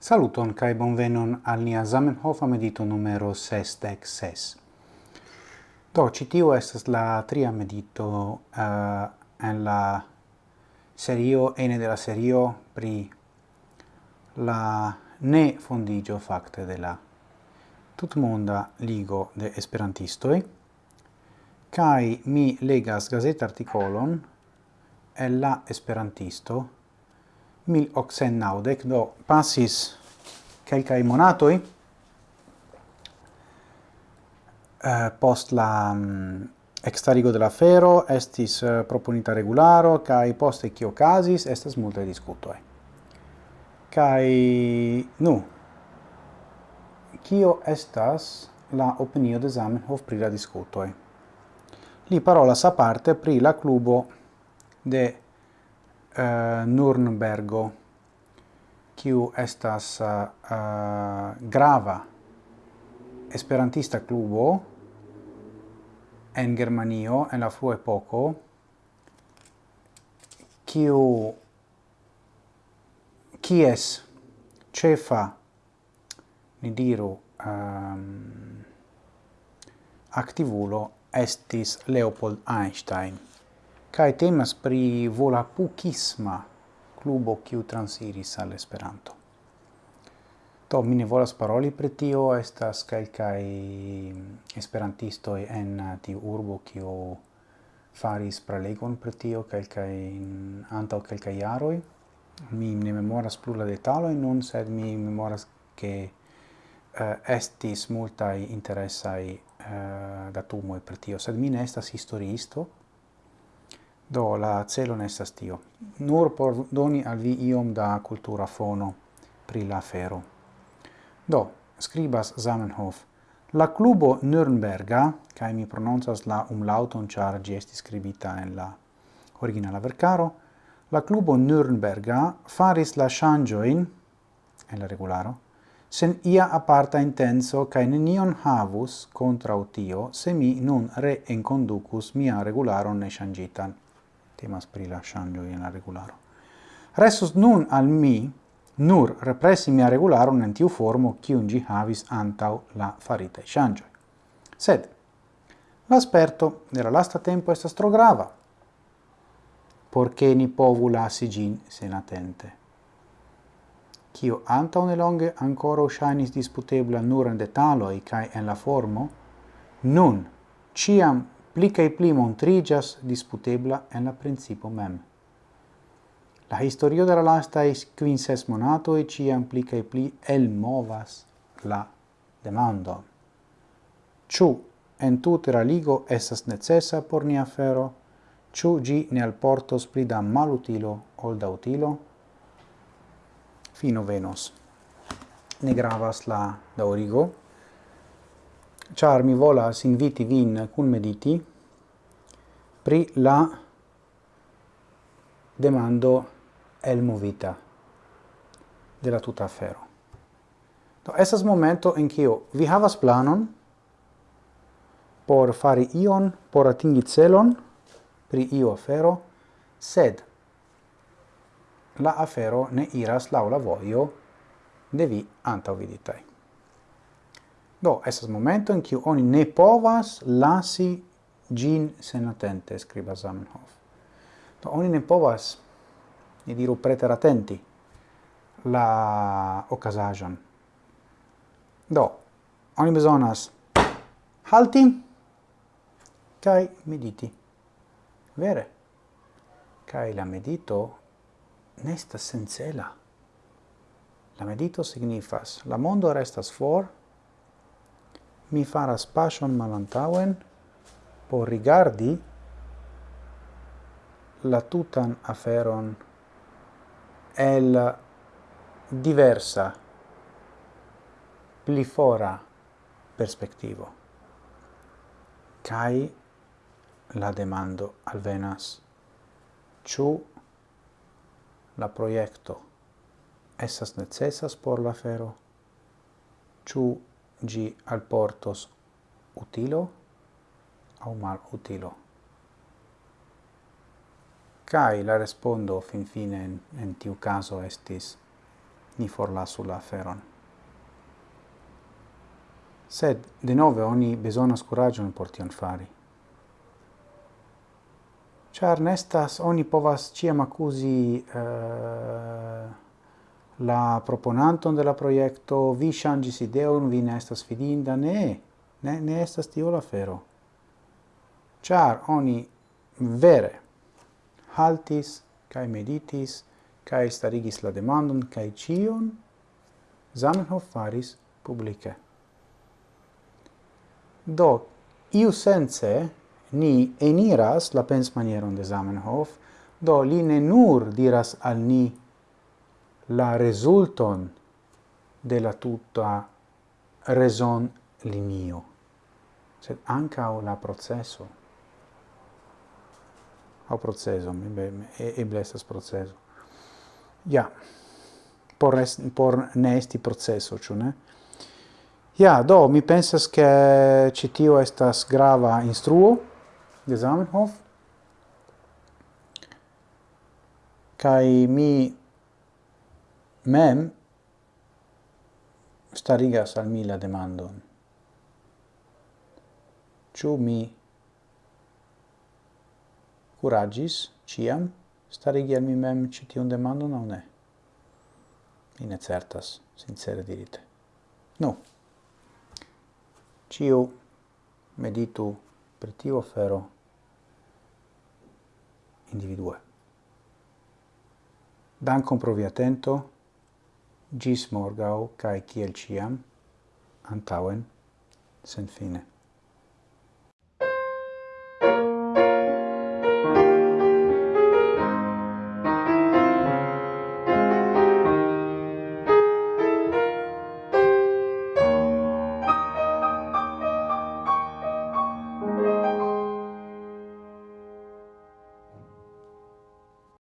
Saluton kai bonvenon al nia Zamenhof medito numero 66. Do citiu estas la tria medito uh, en la serio ene de la serio pri la ne fondigio fakte de la tutmonda ligo de esperantistoi kai mi legas gazet artikolon el la esperantisto 1890, do passis quelcae monatoi uh, eh, post la mm, um, extarigo de la fero, estis uh, proponita regularo, cae post ecio casis, estes multe discutoi. Cae, nu, cio estas la opinio de Zamenhof pri la discutoi? Li parolas aparte pri la clubo de uh, Nurnbergo, kiu estas uh, grava esperantista klubo en Germanio en la frua poco kiu kies cefa ni diru ehm, um, activulo estis Leopold Einstein kai temas pri volapukisma klubo kiu transiris al Esperanto. to mi ne volas paroli pri tio, estas kelkaj esperantistoj en tiu urbo kiu faris prelegon pri tio kelkaj antaŭ kelkaj jaroj. Mi ne memoras plu la detalojn nun, sed mi memoras ke uh, estis multaj interesaj uh, datumoj pri tio, sed mi ne estas historiisto, Do la celo ne estas tio. Nur por doni al vi iom da cultura fono pri la afero. Do, scribas Zamenhof. La clubo Nürnberga, kai mi prononcas la umlauton char gi esti scribita en la originala vercaro, la clubo Nürnberga faris la shangioin, en la regularo, sen ia aparta intenso cae nenion havus contra utio se mi nun re enconducus mia regularon ne shangitan temas pri la shangio in la regularo. Restus nun al mi nur represi mia regularo en tiu formo kiun gi havis antau la faritae shangioi. Sed, l'asperto de la lasta tempo estas tro grava, porche ni povu lasi gin senatente. Cio antau nelonge ancora shainis disputebla nur en detaloi cae en la formo, nun ciam pli cae pli montrigas disputebla en la principo mem. La historio de la lastais quinces monatoi ciam pli cae pli elmovas la demando. Ciu en tute raligo ligo necessa por nia fero, ciu gi ne alportos pli da malutilo ol da utilo? Fino venos. Ne gravas la daurigo, char mi volas inviti vin cun mediti pri la demando el movita de la tuta afero. Do esas momento en cio vi havas planon por fari ion, por atingi celon pri io afero, sed la afero ne iras laula voio de vi antaŭviditaj. Do, esas momento in cui oni ne povas lasi gin sen attente, scriba Zamenhof. Do, oni ne povas, ni diru preteratenti, la ocasagion. Do, oni besonas halti kai mediti. Vere? Kai la medito nestas sencela. La medito signifas, la mondo restas for, mi faras pasion malantauen por rigardi la tutan aferon el diversa pli fora perspectivo. Kai la demando al venas ciu la proiecto essas necessas por la fero ciu gi al portos utilo au mal utilo. Cai la respondo fin fine in, en tiu caso estis ni forlasu la aferon. Sed, de nove, oni besonas curagion por tion fari. Char nestas, oni povas ciam accusi uh, eh, la proponanton de la proiecto, vi changis ideon, vi ne estas fidinda, ne, ne, ne estas tio la fero. Char oni vere haltis, cae meditis, cae starigis la demandon, cae cion, Zamenhof faris publice. Do, iu sense ni eniras la pensmanieron de Zamenhof, do li ne nur diras al ni la resulton de la tuta reson linio, sed ancao la processo. Au processo, eble estas processo. Ja, por, est, por ne esti processo, ciu ne? Ja, do, mi pensas che citio estas grava instruo de Zamenhof, kai mi mem starigas al mi la demandon. Ciu mi curagis ciam starigi al mi mem citiun demandon o ne? Mi ne certas, sincere dirite. Nu, ciu meditu per tiu afero individue. Dankon pro vi atento gis morgau, cae ciel ciam, antauen, sen fine.